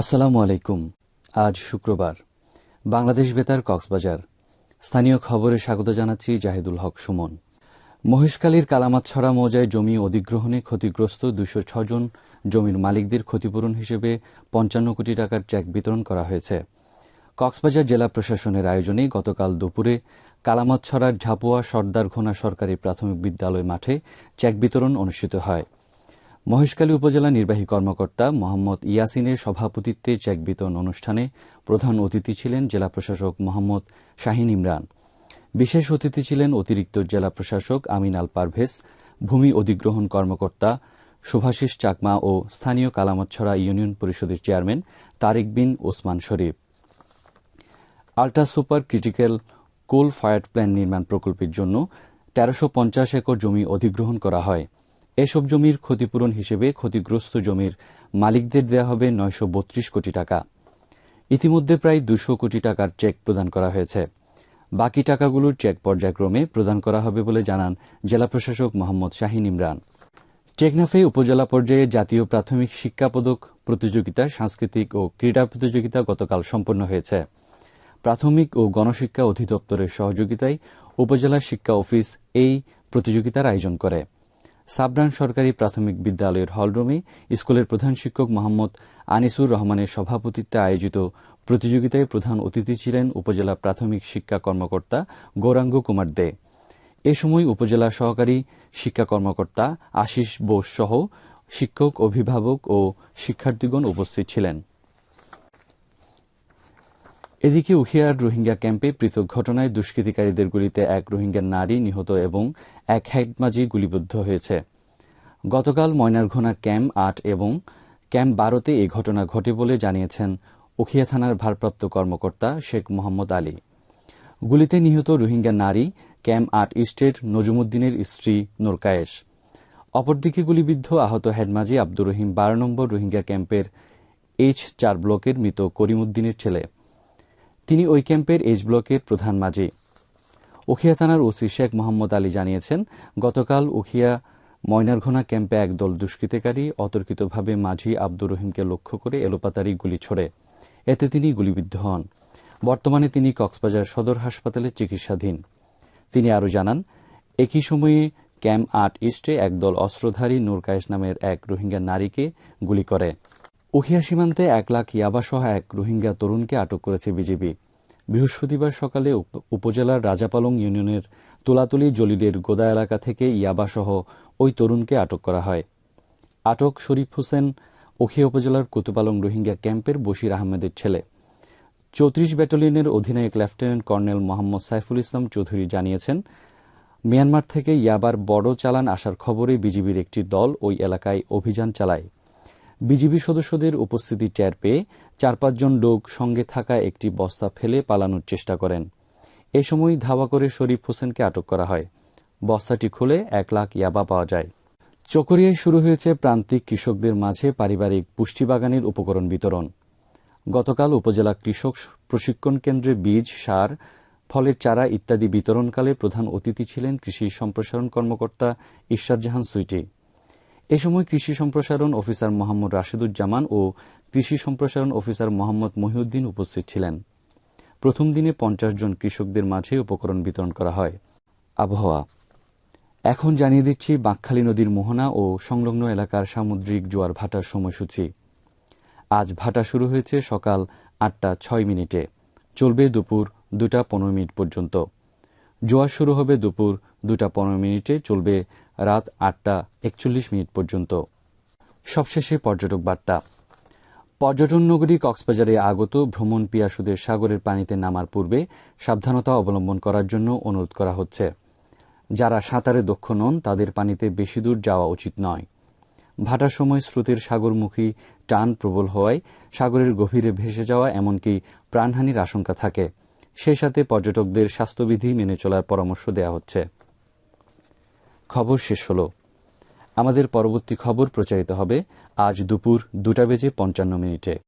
আসসালামু আলাইকুম। আজ শুক্রবার। বাংলাদেশ বেতার কক্সবাজার। স্থানীয় খবরে স্বাগত জানাচ্ছি জাহিদুল হক সুমন। মহেশখালীর কালামাতছড়া মৌজায় জমি অধিগ্রহণে ক্ষতিগ্রস্ত দুশো জন জমির মালিকদের ক্ষতিপূরণ হিসেবে পঞ্চান্ন কোটি টাকার চেক বিতরণ করা হয়েছে। কক্সবাজার জেলা প্রশাসনের আয়োজনে গতকাল দুপুরে কালামাতছড়ার ঝাপুয়া সর্দার ঘোনা সরকারি প্রাথমিক বিদ্যালয় মাঠে চেক বিতরণ অনুষ্ঠিত হয়। মহেশখালী উপজেলা নির্বাহী কর্মকর্তা মোহাম্মদ ইয়াসিনের সভাপতিত্বে চেক বিতরণ অনুষ্ঠানে প্রধান অতিথি ছিলেন জেলা প্রশাসক মোহাম্মদ শাহিন ইমরান। বিশেষ অতিথি ছিলেন অতিরিক্ত জেলা প্রশাসক আমিন আল পারভেজ, ভূমি অধিগ্রহণ কর্মকর্তা শুভাশিস চাকমা ও স্থানীয় কালামতছড়া ইউনিয়ন পরিষদের chairman Tarek bin Osman Sharif. Ultra super critical coal fire plant নির্মাণ প্রকল্পের জন্য তেরোশো একর জমি অধিগ্রহণ করা হয়। এসব জমির ক্ষতিপূরণ হিসেবে ক্ষতিগ্রস্ত জমির মালিকদের দেওয়া হবে নয়শো বত্রিশ কোটি টাকা। ইতিমধ্যে প্রায় দুশো কোটি টাকার চেক প্রদান করা হয়েছে। বাকি টাকাগুলোর চেক পর্যায়ক্রমে প্রদান করা হবে বলে জানান জেলা প্রশাসক মোহাম্মদ শাহিন ইমরান। টেকনাফে উপজেলা পর্যায়ে জাতীয় প্রাথমিক শিক্ষা পদক প্রতিযোগিতা, সাংস্কৃতিক ও ক্রীড়া প্রতিযোগিতা গতকাল সম্পন্ন হয়েছে। প্রাথমিক ও গণশিক্ষা অধিদপ্তরের সহযোগিতায় উপজেলা শিক্ষা অফিস এই প্রতিযোগিতার আয়োজন করে। সাবরান সরকারি প্রাথমিক বিদ্যালয়ের হলরুমে স্কুলের প্রধান শিক্ষক মোহাম্মদ আনিসুর রহমানের সভাপতিত্বে আয়োজিত প্রতিযোগিতায় প্রধান অতিথি ছিলেন উপজেলা প্রাথমিক শিক্ষা কর্মকর্তা গৌরাঙ্গ কুমার দে। এ সময় উপজেলা সহকারী শিক্ষা কর্মকর্তা আশিস বোস সহ শিক্ষক, অভিভাবক ও শিক্ষার্থীগণ উপস্থিত ছিলেন। এদিকে উখিয়ার রোহিঙ্গা ক্যাম্পে পৃথক ঘটনায় দুষ্কৃতিকারীদের গুলিতে এক রোহিঙ্গা নারী নিহত এবং এক হেডমাজি গুলিবিদ্ধ হয়েছে। গতকাল ময়নারঘোনা ক্যাম্প আট এবং ক্যাম্প বারোতে এই ঘটনা ঘটে বলে জানিয়েছেন উখিয়া থানার ভারপ্রাপ্ত কর্মকর্তা শেখ মোহাম্মদ আলী। গুলিতে নিহত রোহিঙ্গা নারী ক্যাম্প আট ইস্টের নজুমুদ্দিনের স্ত্রী নোরকায়েশ। অপরদিকে গুলিবিদ্ধ আহত হেডমাজি আব্দুর রহিম বারো নম্বর রোহিঙ্গা ক্যাম্পের এইচ চার ব্লকের মৃত করিমুদ্দিনের ছেলে। তিনি ওই ক্যাম্পের এইচ ব্লকের প্রধান মাঝি। উখিয়া থানার ওসি শেখ মোহাম্মদ আলী জানিয়েছেন, গতকাল উখিয়া ময়নারঘোনা ক্যাম্পে একদল দুষ্কৃতিকারী অতর্কিতভাবে মাঝি আব্দুর রহিমকে লক্ষ্য করে এলোপাতারি গুলি ছোড়ে। এতে তিনি গুলিবিদ্ধ হন। বর্তমানে তিনি কক্সবাজার সদর হাসপাতালে চিকিৎসাধীন। তিনি আরও জানান, একই সময়ে ক্যাম্প আট ইস্টে একদল অস্ত্রধারী নূরকায়েশ নামের এক রোহিঙ্গা নারীকে গুলি করে। উখিয়া সীমান্তে এক লাখ ইয়াবাসহ এক রোহিঙ্গা তরুণকে আটক করেছে বিজেপি বৃহস্পতিবার সকালে উপজেলার রাজাপালং ইউনিয়নের তুলাতুলি জলিলের গোদা এলাকা থেকে ইয়াবাসহ ওই তরুণকে আটক করা হয়। আটক শরীফ হোসেন উখিয়া উপজেলার কুতুপালং রোহিঙ্গা ক্যাম্পের বশির আহমেদের ছেলে। চৌত্রিশ ব্যাটালিয়নের অধিনায়ক লেফটেন্যান্ট কর্নেল মোহাম্মদ সাইফুল ইসলাম চৌধুরী জানিয়েছেন, মিয়ানমার থেকে ইয়াবার বড় চালান আসার খবরে বিজিবির একটি দল ওই এলাকায় অভিযান চালায়। বিজিবি সদস্যদের উপস্থিতি টের পেয়ে চার পাঁচজন লোক সঙ্গে থাকা একটি বস্তা ফেলে পালানোর চেষ্টা করেন। এ সময় ধাওয়া করে শরীফ হোসেনকে আটক করা হয়। বস্তাটি খুলে এক লাখ ইয়াবা পাওয়া যায়। চকরিয়ায় শুরু হয়েছে প্রান্তিক কৃষকদের মাঝে পারিবারিক পুষ্টিবাগানের উপকরণ বিতরণ। গতকাল উপজেলা কৃষক প্রশিক্ষণ কেন্দ্রে বীজ, সার, ফলের চারা ইত্যাদি বিতরণকালে প্রধান অতিথি ছিলেন কৃষি সম্প্রসারণ কর্মকর্তা ঈশ্বর জাহান সুইটি। এ সময় কৃষি সম্প্রসারণ অফিসার মোহাম্মদ রাশিদুজ্জামান ও কৃষি সম্প্রসারণ অফিসার মোহাম্মদ মহিউদ্দিন উপস্থিত ছিলেন। প্রথম দিনে পঞ্চাশ জন কৃষকদের মাঝে উপকরণ বিতরণ করা হয়। আবহাওয়া। এখন জানিয়ে দিচ্ছি বাঁকখালী নদীর মোহনা ও সংলগ্ন এলাকার সামুদ্রিক জোয়ার ভাটার সময়সূচি। আজ ভাটা শুরু হয়েছে সকাল আটটা ছয় মিনিটে। চলবে দুপুর দুটা পনেরো মিনিট পর্যন্ত। জোয়ার শুরু হবে দুপুর দুটা পনেরো মিনিটে চলবে রাত আটটা একচল্লিশ মিনিট পর্যন্ত। সবশেষে পর্যটক বার্তা। পর্যটন নগরী কক্সবাজারে আগত ভ্রমণ পিয়াসুদের সাগরের পানিতে নামার পূর্বে সাবধানতা অবলম্বন করার জন্য অনুরোধ করা হচ্ছে। যারা সাঁতারে দক্ষ নন, তাদের পানিতে বেশি দূর যাওয়া উচিত নয়। ভাটার সময় স্রোতের সাগরমুখী টান প্রবল হওয়ায় সাগরের গভীরে ভেসে যাওয়া এমনকি প্রাণহানির আশঙ্কা থাকে। সেই সাথে পর্যটকদের স্বাস্থ্যবিধি মেনে চলার পরামর্শ দেওয়া হচ্ছে। খবর শেষ হল। আমাদের পরবর্তী খবর প্রচারিত হবে আজ দুপুর দুটা বেজে পঞ্চান্ন মিনিটে।